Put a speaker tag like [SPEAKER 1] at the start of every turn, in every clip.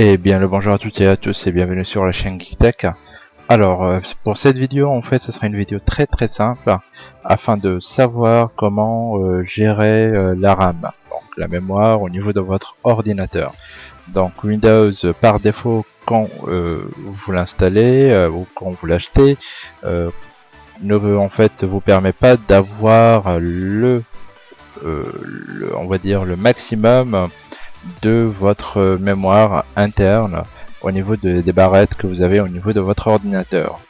[SPEAKER 1] Et bien le bonjour à toutes et à tous et bienvenue sur la chaîne GeekTech. Alors euh, pour cette vidéo en fait ce sera une vidéo très très simple afin de savoir comment euh, gérer euh, la RAM, donc la mémoire au niveau de votre ordinateur. Donc Windows par défaut quand vous l'installez ou quand vous l'achetez ne en fait vous permet pas d'avoir le, le, on va dire le maximum de votre mémoire interne au niveau des barrettes que vous avez au niveau de votre ordinateur.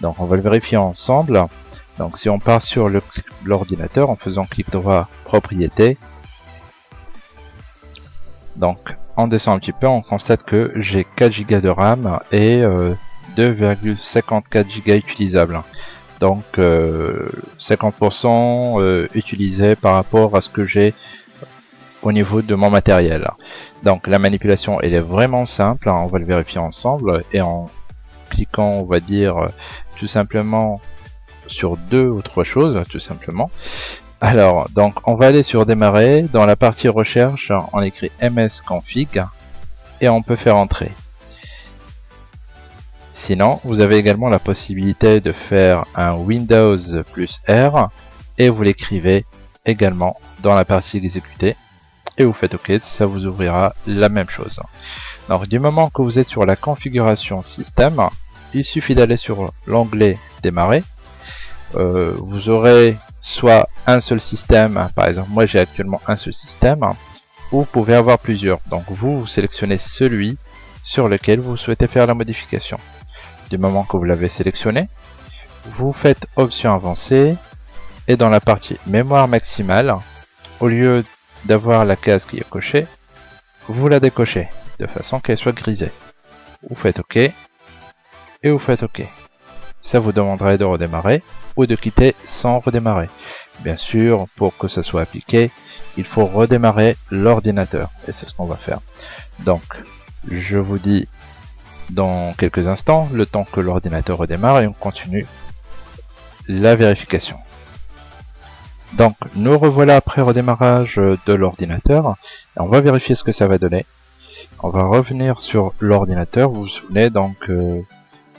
[SPEAKER 1] Donc on va le vérifier ensemble. Donc si on part sur l'ordinateur en faisant clic droit propriété, donc on descend un petit peu, on constate que j'ai 4 Go de RAM et 2,54 euh, Go utilisables. Donc 50% euh, euh, utilisé par rapport à ce que j'ai au niveau de mon matériel. Donc la manipulation elle est vraiment simple, hein, on va le vérifier ensemble et en cliquant on va dire tout simplement sur deux ou trois choses tout simplement. Alors donc on va aller sur démarrer, dans la partie recherche on écrit msconfig et on peut faire entrer. Sinon vous avez également la possibilité de faire un Windows plus R et vous l'écrivez également dans la partie exécuter et vous faites OK, ça vous ouvrira la même chose. Alors du moment que vous êtes sur la configuration système, il suffit d'aller sur l'onglet démarrer. Euh, vous aurez soit un seul système, par exemple moi j'ai actuellement un seul système, ou vous pouvez avoir plusieurs. Donc vous, vous sélectionnez celui sur lequel vous souhaitez faire la modification. Du moment que vous l'avez sélectionné, vous faites option avancée et dans la partie mémoire maximale, au lieu d'avoir la case qui est cochée, vous la décochez de façon qu'elle soit grisée. Vous faites OK et vous faites OK. Ça vous demanderait de redémarrer ou de quitter sans redémarrer. Bien sûr, pour que ça soit appliqué, il faut redémarrer l'ordinateur et c'est ce qu'on va faire. Donc, je vous dis dans quelques instants, le temps que l'ordinateur redémarre et on continue la vérification. Donc nous revoilà après redémarrage de l'ordinateur. On va vérifier ce que ça va donner. On va revenir sur l'ordinateur. Vous vous souvenez donc euh,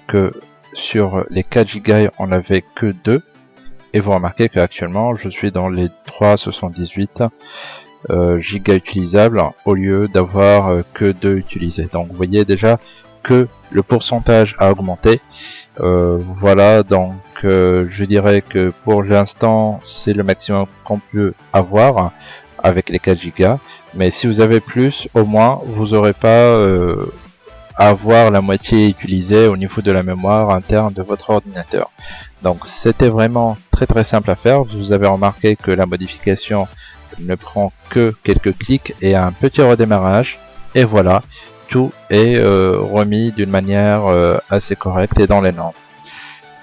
[SPEAKER 1] que sur les 4 Go on n'avait que 2. Et vous remarquez qu'actuellement je suis dans les 378 euh, Go utilisables au lieu d'avoir euh, que 2 utilisés. Donc vous voyez déjà que le pourcentage a augmenté. Euh, voilà, donc euh, je dirais que pour l'instant c'est le maximum qu'on peut avoir avec les 4 Go. Mais si vous avez plus, au moins vous n'aurez pas euh, à avoir la moitié utilisée au niveau de la mémoire interne de votre ordinateur. Donc c'était vraiment très très simple à faire. Vous avez remarqué que la modification ne prend que quelques clics et un petit redémarrage. Et voilà, tout est euh, remis d'une manière euh, assez correcte et dans les normes.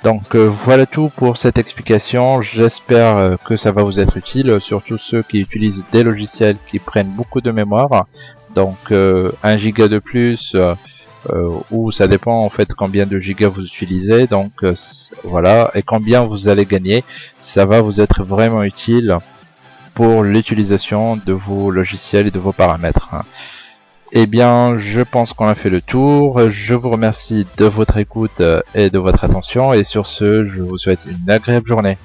[SPEAKER 1] Donc euh, voilà tout pour cette explication, j'espère que ça va vous être utile, surtout ceux qui utilisent des logiciels qui prennent beaucoup de mémoire, donc 1 giga de plus, ou ça dépend en fait combien de gigas vous utilisez, donc voilà, et combien vous allez gagner, ça va vous être vraiment utile pour l'utilisation de vos logiciels et de vos paramètres. Eh bien, je pense qu'on a fait le tour. Je vous remercie de votre écoute euh, et de votre attention. Et sur ce, je vous souhaite une agréable journée.